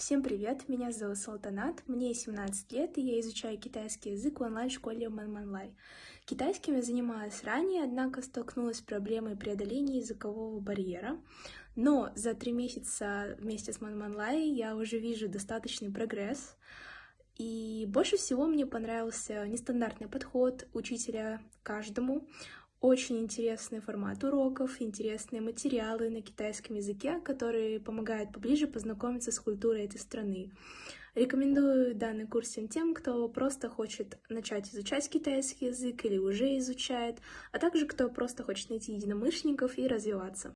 Всем привет, меня зовут Салтанат, мне 17 лет, и я изучаю китайский язык в онлайн-школе Манманлай. Китайским я занималась ранее, однако столкнулась с проблемой преодоления языкового барьера. Но за три месяца вместе с Манманлай я уже вижу достаточный прогресс. И больше всего мне понравился нестандартный подход учителя каждому. Очень интересный формат уроков, интересные материалы на китайском языке, которые помогают поближе познакомиться с культурой этой страны. Рекомендую данный курс всем тем, кто просто хочет начать изучать китайский язык или уже изучает, а также кто просто хочет найти единомышленников и развиваться.